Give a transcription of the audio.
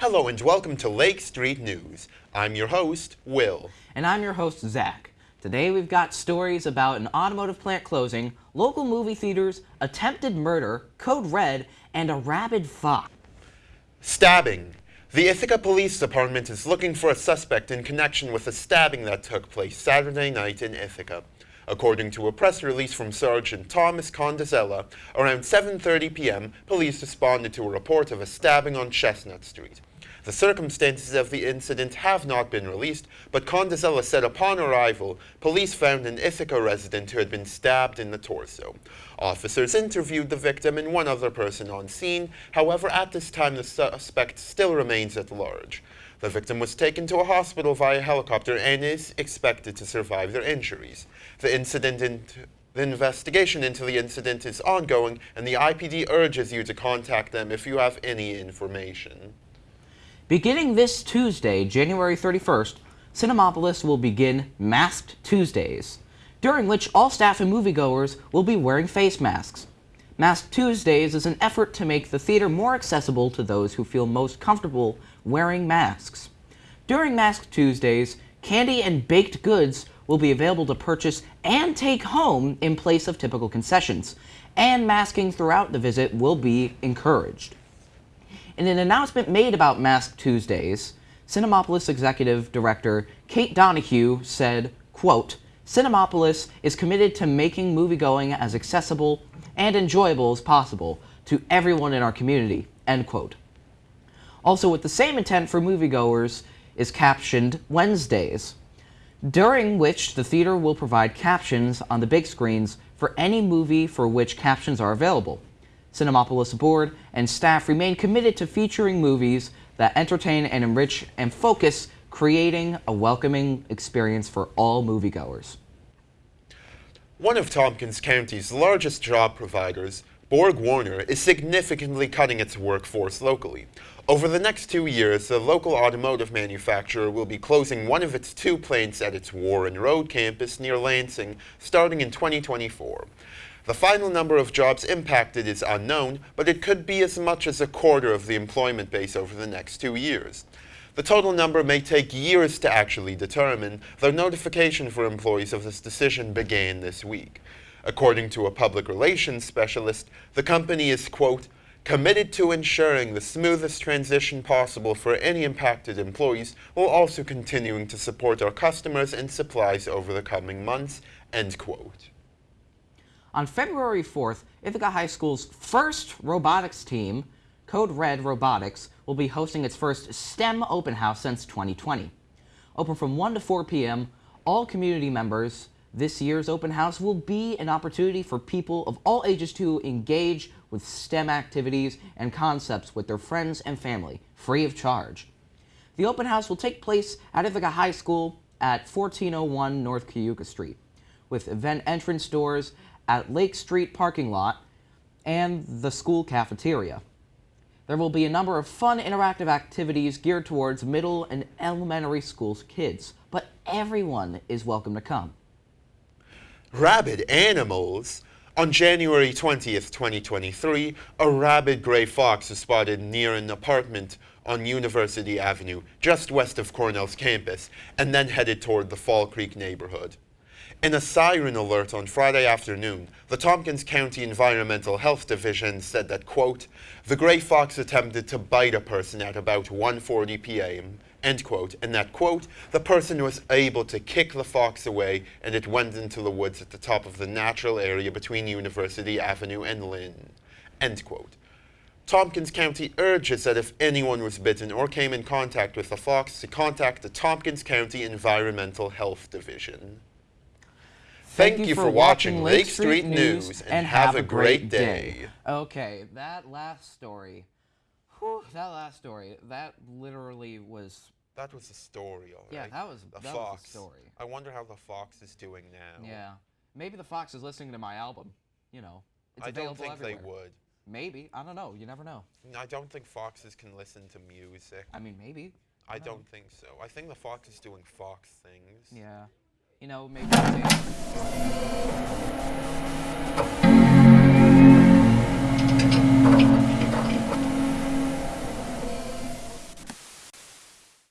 Hello and welcome to Lake Street News. I'm your host, Will. And I'm your host, Zach. Today we've got stories about an automotive plant closing, local movie theaters, attempted murder, code red, and a rabid fox. Stabbing. The Ithaca Police Department is looking for a suspect in connection with a stabbing that took place Saturday night in Ithaca. According to a press release from Sergeant Thomas Condzella, around 7.30 p.m., police responded to a report of a stabbing on Chestnut Street. The circumstances of the incident have not been released, but Condzella said upon arrival, police found an Ithaca resident who had been stabbed in the torso. Officers interviewed the victim and one other person on scene. However, at this time, the suspect still remains at large. The victim was taken to a hospital via helicopter and is expected to survive their injuries. The incident into the investigation into the incident is ongoing, and the IPD urges you to contact them if you have any information. Beginning this Tuesday, January 31st, Cinemapolis will begin Masked Tuesdays, during which all staff and moviegoers will be wearing face masks. Masked Tuesdays is an effort to make the theater more accessible to those who feel most comfortable wearing masks. During Masked Tuesdays, candy and baked goods will be available to purchase and take home in place of typical concessions, and masking throughout the visit will be encouraged. In an announcement made about Mask Tuesdays, Cinemapolis Executive Director Kate Donahue said, quote, Cinemapolis is committed to making moviegoing as accessible and enjoyable as possible to everyone in our community, end quote. Also with the same intent for moviegoers is captioned Wednesdays, during which the theater will provide captions on the big screens for any movie for which captions are available. Cinemapolis board and staff remain committed to featuring movies that entertain and enrich and focus creating a welcoming experience for all moviegoers. One of Tompkins County's largest job providers, BorgWarner, is significantly cutting its workforce locally. Over the next two years, the local automotive manufacturer will be closing one of its two plants at its Warren Road campus near Lansing, starting in 2024. The final number of jobs impacted is unknown, but it could be as much as a quarter of the employment base over the next two years. The total number may take years to actually determine, though notification for employees of this decision began this week. According to a public relations specialist, the company is, quote, committed to ensuring the smoothest transition possible for any impacted employees while also continuing to support our customers and supplies over the coming months, end quote. On February 4th, Ithaca High School's first robotics team, Code Red Robotics, will be hosting its first STEM open house since 2020. Open from 1 to 4 p.m., all community members, this year's open house will be an opportunity for people of all ages to engage with STEM activities and concepts with their friends and family, free of charge. The open house will take place at Ithaca High School at 1401 North Cayuga Street, with event entrance doors at Lake Street parking lot and the school cafeteria. There will be a number of fun interactive activities geared towards middle and elementary school kids, but everyone is welcome to come. Rabid animals? On January 20th, 2023, a rabid gray fox was spotted near an apartment on University Avenue, just west of Cornell's campus, and then headed toward the Fall Creek neighborhood. In a siren alert on Friday afternoon, the Tompkins County Environmental Health Division said that, quote, the gray fox attempted to bite a person at about 1.40 p.m., end quote, and that, quote, the person was able to kick the fox away and it went into the woods at the top of the natural area between University Avenue and Linn, end quote. Tompkins County urges that if anyone was bitten or came in contact with the fox to contact the Tompkins County Environmental Health Division. Thank, Thank you, for, watching Lake Street, Street News, and, and have, a great, day. Okay, that last story, whew, that last story, that literally was... That was a story, all right. Yeah, that was, the that fox. Was a story. I wonder how the fox is doing now. Yeah, maybe the fox is listening to my album, you know. It's I don't think everywhere. they would. Maybe. I don't know. You never know. I don't think foxes can listen to music. I mean, maybe. I, I don't think so. I think the fox is doing fox things. Yeah you know, maybe